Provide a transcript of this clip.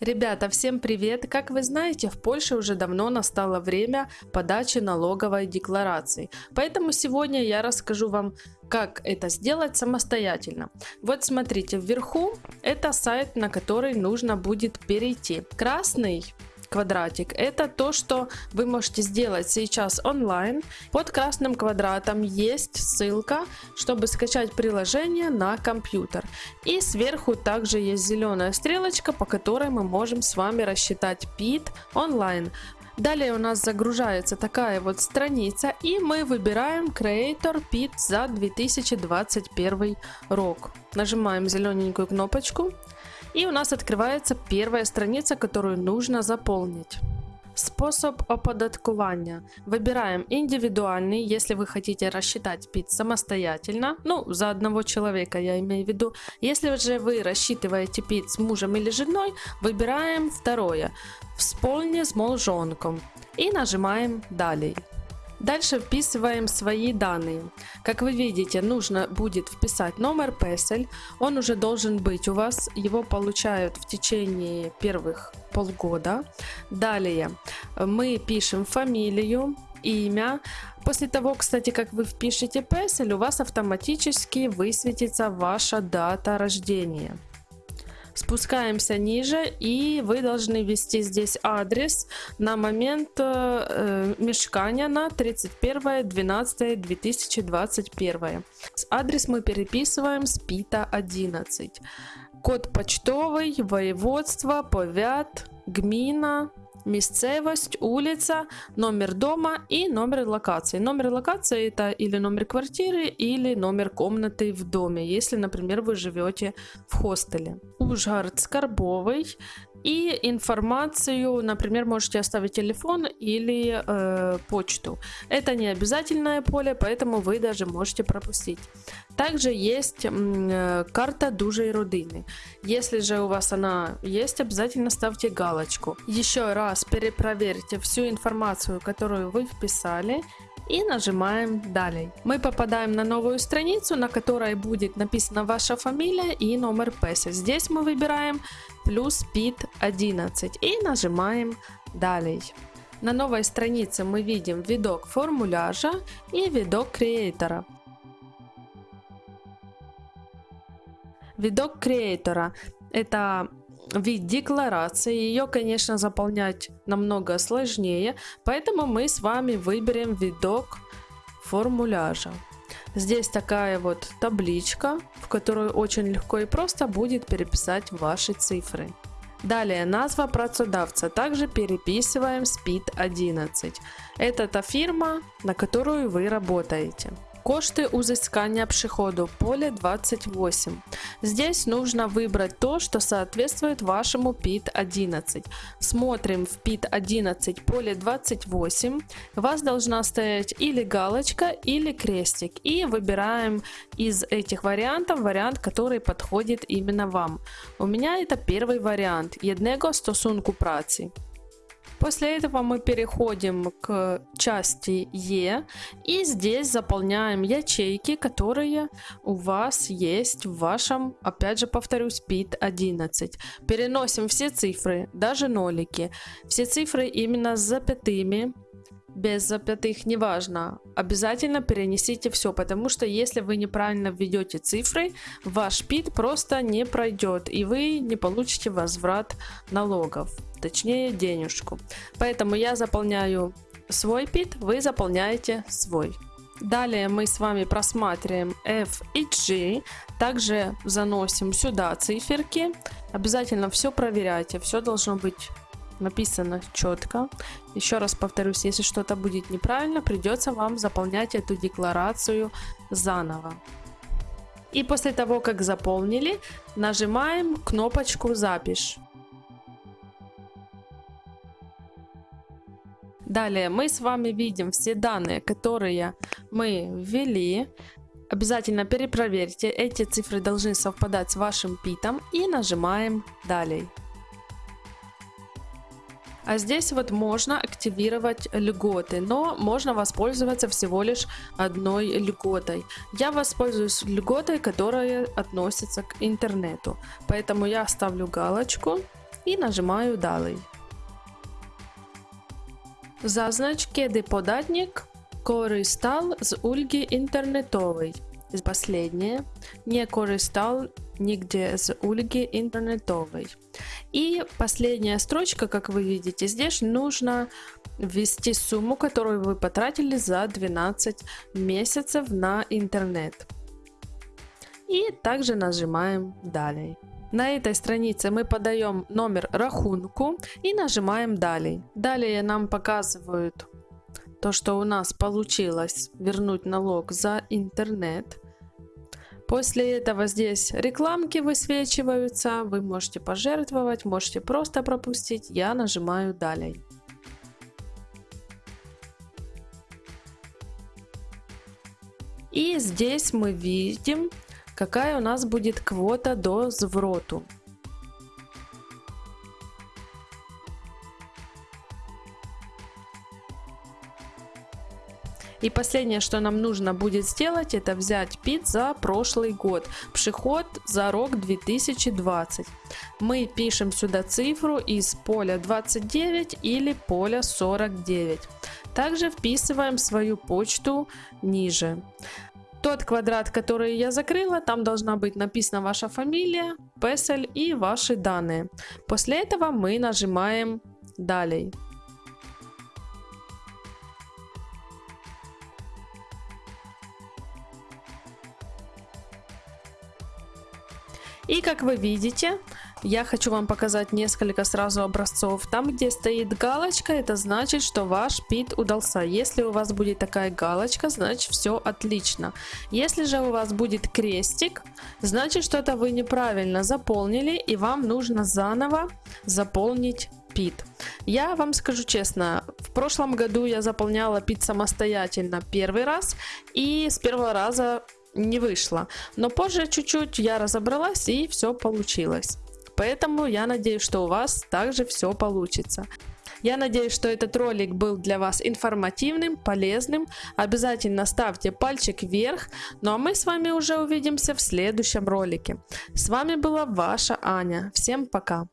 Ребята, всем привет! Как вы знаете, в Польше уже давно настало время подачи налоговой декларации. Поэтому сегодня я расскажу вам, как это сделать самостоятельно. Вот смотрите, вверху это сайт, на который нужно будет перейти. Красный квадратик. Это то, что вы можете сделать сейчас онлайн. Под красным квадратом есть ссылка, чтобы скачать приложение на компьютер. И сверху также есть зеленая стрелочка, по которой мы можем с вами рассчитать PIT онлайн. Далее у нас загружается такая вот страница и мы выбираем Creator PIT за 2021 рок. Нажимаем зелененькую кнопочку и у нас открывается первая страница, которую нужно заполнить. Способ оподаткування. Выбираем индивидуальный, если вы хотите рассчитать ПИТ самостоятельно, ну, за одного человека я имею в виду. Если же вы рассчитываете ПИТ с мужем или женой, выбираем второе. Вспомни с молжонком. И нажимаем «Далее». Дальше вписываем свои данные. Как вы видите, нужно будет вписать номер PESEL. Он уже должен быть у вас. Его получают в течение первых полгода. Далее мы пишем фамилию, имя. После того, кстати, как вы впишете PESEL, у вас автоматически высветится ваша дата рождения. Спускаемся ниже и вы должны ввести здесь адрес на момент э, мешкания на 31.12.2021. Адрес мы переписываем с ПИТа 11. Код почтовый, воеводство, повят, гмина, місцевость, улица, номер дома и номер локации. Номер локации это или номер квартиры, или номер комнаты в доме, если, например, вы живете в хостеле. Ужгород Скорбовый. И информацию, например, можете оставить телефон или э, почту. Это не обязательное поле, поэтому вы даже можете пропустить. Также есть э, карта дужей родины. Если же у вас она есть, обязательно ставьте галочку. Еще раз перепроверьте всю информацию, которую вы вписали и нажимаем «Далее». Мы попадаем на новую страницу, на которой будет написана ваша фамилия и номер PESA. Здесь мы выбираем плюс PIT 11 и нажимаем «Далее». На новой странице мы видим видок формуляжа и видок креатора. Видок креатора – это вид декларации. Ее, конечно, заполнять намного сложнее, поэтому мы с вами выберем видок формуляжа. Здесь такая вот табличка, в которую очень легко и просто будет переписать ваши цифры. Далее назва працедавца. Также переписываем SPID 11. Это та фирма, на которую вы работаете. Кошты узыскания приходу поле 28. Здесь нужно выбрать то, что соответствует вашему PIT 11. Смотрим в PIT 11 поле 28. У вас должна стоять или галочка, или крестик. И выбираем из этих вариантов вариант, который подходит именно вам. У меня это первый вариант. Jednego stosunku праці. После этого мы переходим к части Е. И здесь заполняем ячейки, которые у вас есть в вашем, опять же повторюсь, PIT 11. Переносим все цифры, даже нолики, все цифры именно с запятыми, без запятых, неважно, обязательно перенесите все, потому что если вы неправильно введете цифры, ваш ПИТ просто не пройдет, и вы не получите возврат налогов, точнее денежку. Поэтому я заполняю свой ПИТ, вы заполняете свой. Далее мы с вами просматриваем F и G, также заносим сюда циферки, обязательно все проверяйте, все должно быть написано четко. Еще раз повторюсь, если что-то будет неправильно, придется вам заполнять эту декларацию заново. И после того, как заполнили, нажимаем кнопочку «Запись». Далее мы с вами видим все данные, которые мы ввели. Обязательно перепроверьте, эти цифры должны совпадать с вашим питом и нажимаем «Далее». А здесь вот можно активировать льготы, но можно воспользоваться всего лишь одной льготой. Я воспользуюсь льготой, которая относится к интернету. Поэтому я ставлю галочку і нажимаю Далей. Zaznacz, kiedy podatnik korzystał z ulgi internetowej. Последнее. Не korzystал нигде с ulgi интернетовой. И последняя строчка, как вы видите, здесь нужно ввести сумму, которую вы потратили за 12 месяцев на интернет. И также нажимаем «Далее». На этой странице мы подаем номер рахунку и нажимаем «Далее». Далее нам показывают то, что у нас получилось вернуть налог за интернет. После этого здесь рекламки высвечиваются, вы можете пожертвовать, можете просто пропустить, я нажимаю «Далее». И здесь мы видим, какая у нас будет квота до звроту. И последнее, что нам нужно будет сделать, это взять ПИТ за прошлый год. Приход за рок 2020. Мы пишем сюда цифру из поля 29 или поля 49. Также вписываем свою почту ниже. Тот квадрат, который я закрыла, там должна быть написана ваша фамилия, песель и ваши данные. После этого мы нажимаем «Далее». И как вы видите, я хочу вам показать несколько сразу образцов. Там, где стоит галочка, это значит, что ваш пит удался. Если у вас будет такая галочка, значит все отлично. Если же у вас будет крестик, значит что-то вы неправильно заполнили и вам нужно заново заполнить пит. Я вам скажу честно, в прошлом году я заполняла пит самостоятельно первый раз и с первого раза не вышло. Но позже чуть-чуть я разобралась и все получилось. Поэтому я надеюсь, что у вас также все получится. Я надеюсь, что этот ролик был для вас информативным, полезным. Обязательно ставьте пальчик вверх. Ну а мы с вами уже увидимся в следующем ролике. С вами была ваша Аня. Всем пока!